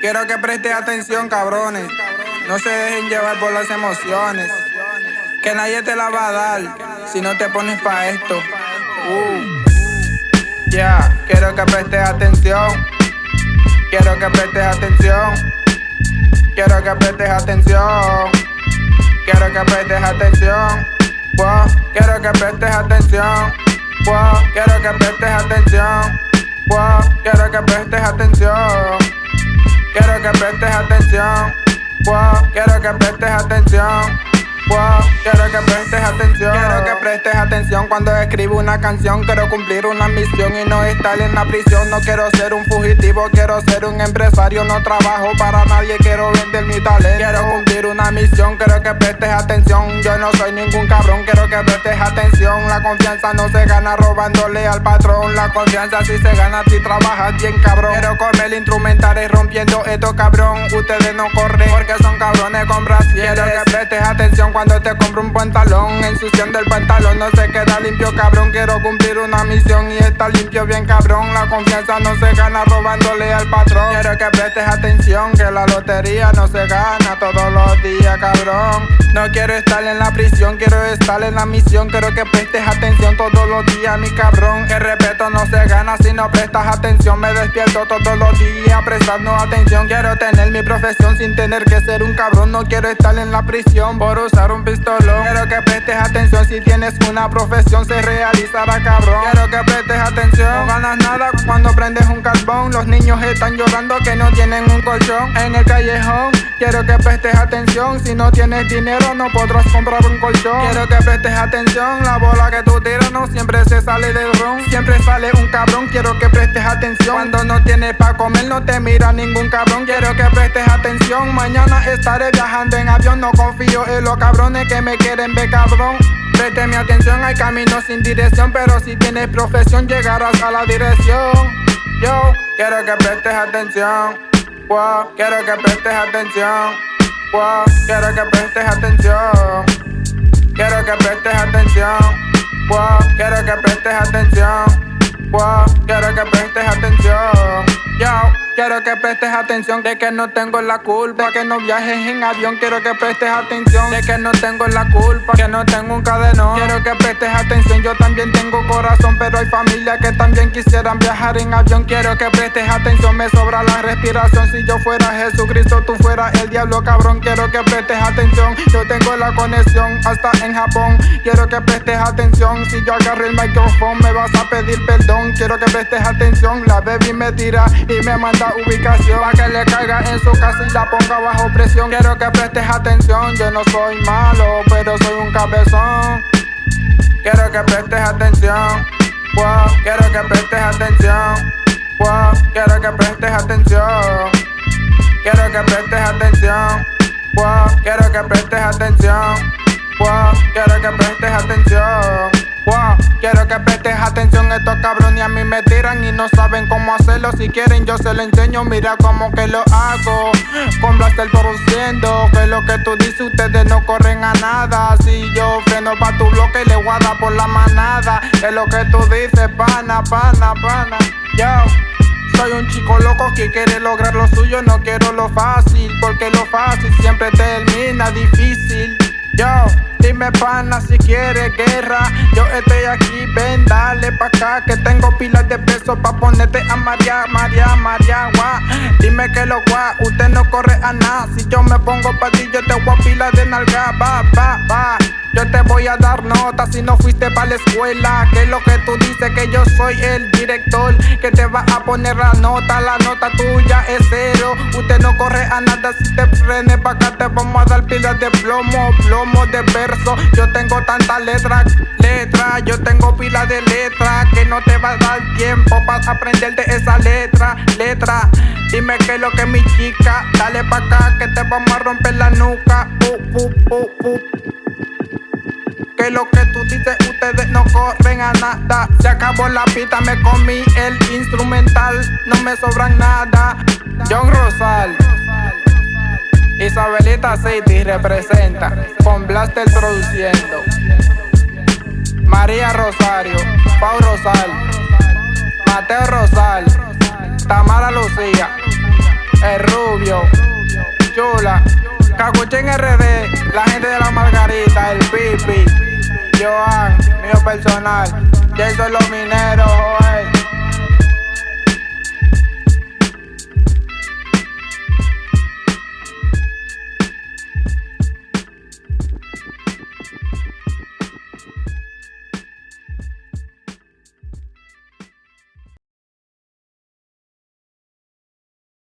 Quiero que preste atención, cabrones. No se dejen llevar por las emociones. Que nadie te la va a dar si no te pones pa' esto. Uh. Ya, quiero que prestes atención. Quiero que prestes atención. Quiero que prestes atención. Quiero que prestes atención. Quiero que prestes atención. Quiero que prestes atención. Quiero que prestes atención. Quiero que prestes atención. Quiero que prestes atención. Quiero que prestes atención. Quiero que prestes atención cuando escribo una canción. Quiero cumplir una misión y no estar en la prisión. No quiero ser un fugitivo, quiero ser un empresario. No trabajo para nadie, quiero vender mi talento. Quiero cumplir una misión, quiero que prestes atención. Yo no soy ningún cabrón, quiero que prestes atención. La confianza no se gana robándole al patrón. La confianza sí se gana si trabajas bien, cabrón. Quiero comer instrumentales rompiendo esto, cabrón. Ustedes no corren porque son cabrones con brasieres. Quiero que prestes atención cuando te compro un pantalón. Ensuciando el pantalón no se queda limpio, cabrón. Quiero cumplir una misión y estar limpio bien, cabrón. La confianza no se gana robándole al patrón. Quiero que prestes atención, que la lotería no se gana todos los días, cabrón. No quiero estar en la prisión, quiero estar en la misión. Quiero que prestes atención todos los días, mi cabrón. El respeto no se gana si no prestas atención. Me despierto todos los días prestando atención. Quiero tener mi profesión sin tener que ser un cabrón. No quiero estar en la prisión por usar un pistolón. Quiero que prestes atención si tienes una profesión, se realizará cabrón. Quiero que prestes atención. No ganas nada cuando prendes un carbón. Los niños están llorando que no tienen un colchón en el callejón. Quiero que prestes atención. Si no tienes dinero, no podrás comprar un colchón. Quiero que prestes atención. La bola que tú tiras no siempre se sale del ron. Siempre sale un cabrón. Quiero que prestes atención. Cuando no tienes pa' comer, no te mira ningún cabrón. Quiero que prestes atención. Mañana estaré viajando en avión. No confío en los cabrones que me quieren ver cabrón. Preste mi atención, hay caminos sin dirección, pero si tienes profesión llegarás a la dirección. Yo quiero que prestes atención. Wow, quiero que prestes atención. Wow, quiero que prestes atención. Quiero que prestes atención. Wow, quiero que prestes atención. Wow, quiero que prestes atención. Yo. Quiero que prestes atención de que no tengo la culpa. Que no viajes en avión Quiero que prestes atención de que no tengo la culpa Que no tengo un cadenón. Quiero que prestes atención Yo también tengo corazón Pero hay familia que también quisieran viajar en avión. Quiero que prestes atención Me sobra la respiración. Si yo fuera Jesucristo Tú fueras el diablo cabrón. Quiero que prestes atención Yo tengo la conexión hasta en Japón. Quiero que prestes atención Si yo agarro el micrófono Me vas a pedir perdón. Quiero que prestes atención La baby me tira y me manda ubicación Pa' que le caiga en su casa y la ponga bajo presión. Quiero que prestes atención, yo no soy malo, pero soy un cabezón. Quiero que prestes atención, wow, quiero que prestes atención wow, quiero que prestes atención. Quiero que prestes atención, wow, quiero que prestes atención wow, quiero que prestes atención Wow, quiero que prestes atención, estos cabrones a mí me tiran y no saben cómo hacerlo. Si quieren yo se lo enseño, mira cómo que lo hago. Con Blaster produciendo, que lo que tú dices ustedes no corren a nada. Si yo freno pa' tu bloque y le guarda por la manada. Es lo que tú dices, pana, pana, pana. Yo. Soy un chico loco que quiere lograr lo suyo, no quiero lo fácil, porque lo fácil siempre termina difícil. Yo, dime pana si quieres guerra. Yo estoy aquí, ven, dale pa' acá. Que tengo pilas de peso pa' ponerte a María, María, María, guá. Dime que lo guá, usted no corre a nada. Si yo me pongo pa' ti, yo te voy a pila de nalga, va, va, va. Yo te voy a dar nota si no fuiste pa' la escuela. Que lo que tú dices que yo soy el director que te va a poner la nota. La nota tuya es cero. Usted no corre a nada si te frene pa' acá. Te vamos a dar pilas de plomo, plomo de verso. Yo tengo tantas letras, letras. Yo tengo pilas de letras que no te va a dar tiempo para aprenderte esa letra, letra. Dime que lo que mi chica. Dale pa' acá que te vamos a romper la nuca. Uh, uh, uh. Que lo que tú dices, ustedes no corren a nada. Se acabó la pista, me comí el instrumental. No me sobran nada. John Rosal. Isabelita City representa. Con Blaster produciendo. María Rosario. Pau Rosal. Mateo Rosal. Tamara Lucía. El Rubio. chula. en RD, la gente personal. Y eso es los mineros,